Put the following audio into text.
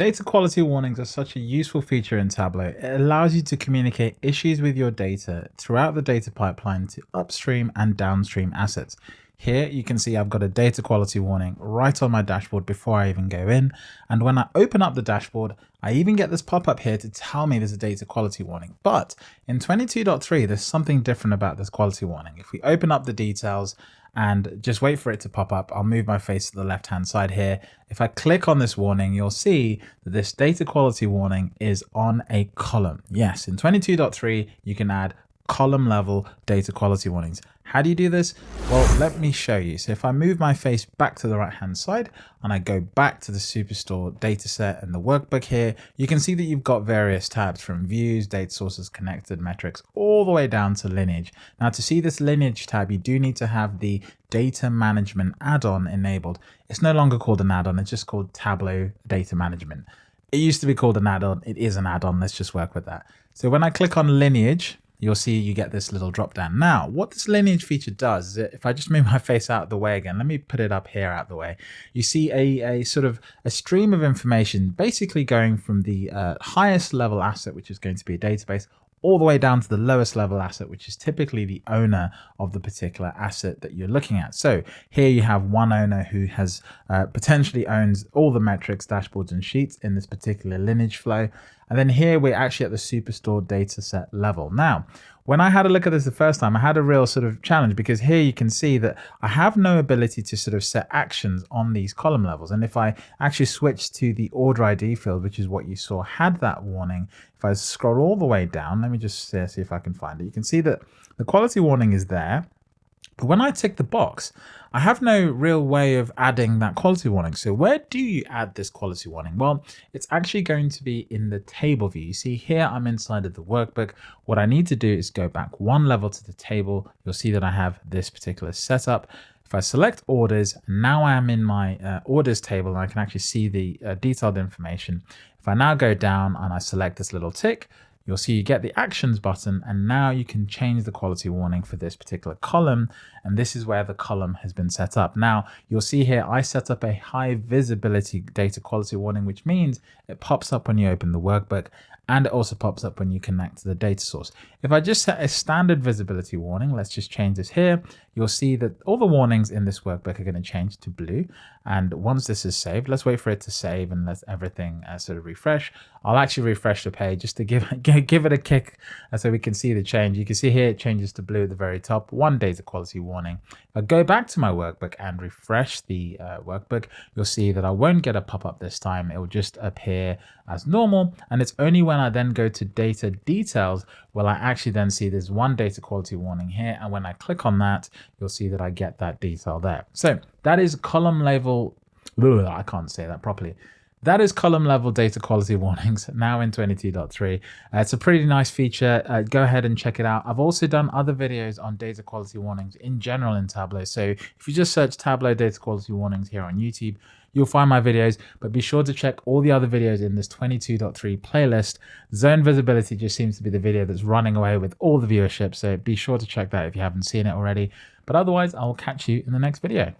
Data quality warnings are such a useful feature in Tableau. It allows you to communicate issues with your data throughout the data pipeline to upstream and downstream assets. Here you can see I've got a data quality warning right on my dashboard before I even go in. And when I open up the dashboard, I even get this pop-up here to tell me there's a data quality warning. But in 22.3, there's something different about this quality warning. If we open up the details and just wait for it to pop up. I'll move my face to the left hand side here. If I click on this warning, you'll see that this data quality warning is on a column. Yes, in 22.3, you can add column level data quality warnings. How do you do this? Well, let me show you. So if I move my face back to the right hand side and I go back to the Superstore dataset and the workbook here, you can see that you've got various tabs from views, data sources, connected metrics, all the way down to lineage. Now to see this lineage tab, you do need to have the data management add-on enabled. It's no longer called an add-on, it's just called Tableau Data Management. It used to be called an add-on. It is an add-on. Let's just work with that. So when I click on lineage, you'll see you get this little drop down. Now, what this lineage feature does is if I just move my face out of the way again, let me put it up here out of the way. You see a, a sort of a stream of information basically going from the uh, highest level asset, which is going to be a database, all the way down to the lowest level asset, which is typically the owner of the particular asset that you're looking at. So here you have one owner who has uh, potentially owns all the metrics, dashboards, and sheets in this particular lineage flow. And then here we're actually at the Superstore dataset level. Now, when I had a look at this the first time, I had a real sort of challenge because here you can see that I have no ability to sort of set actions on these column levels. And if I actually switch to the order ID field, which is what you saw had that warning, if I scroll all the way down, let me just see if I can find it. You can see that the quality warning is there. But when I tick the box, I have no real way of adding that quality warning. So where do you add this quality warning? Well, it's actually going to be in the table view. You see here, I'm inside of the workbook. What I need to do is go back one level to the table. You'll see that I have this particular setup. If I select orders, now I am in my uh, orders table and I can actually see the uh, detailed information. If I now go down and I select this little tick, you'll see you get the actions button and now you can change the quality warning for this particular column and this is where the column has been set up. Now you'll see here I set up a high visibility data quality warning which means it pops up when you open the workbook and it also pops up when you connect to the data source. If I just set a standard visibility warning, let's just change this here, you'll see that all the warnings in this workbook are going to change to blue. And once this is saved, let's wait for it to save and let everything uh, sort of refresh. I'll actually refresh the page just to give, give it a kick uh, so we can see the change. You can see here it changes to blue at the very top, one day's data quality warning. If I go back to my workbook and refresh the uh, workbook, you'll see that I won't get a pop-up this time. It will just appear as normal. And it's only when I then go to data details will I actually then see there's one data quality warning here. And when I click on that, you'll see that I get that detail there. So that is column level. I can't say that properly. That is column level data quality warnings now in 22.3. Uh, it's a pretty nice feature. Uh, go ahead and check it out. I've also done other videos on data quality warnings in general in Tableau. So if you just search Tableau data quality warnings here on YouTube, you'll find my videos, but be sure to check all the other videos in this 22.3 playlist. Zone visibility just seems to be the video that's running away with all the viewership. So be sure to check that if you haven't seen it already. But otherwise, I will catch you in the next video.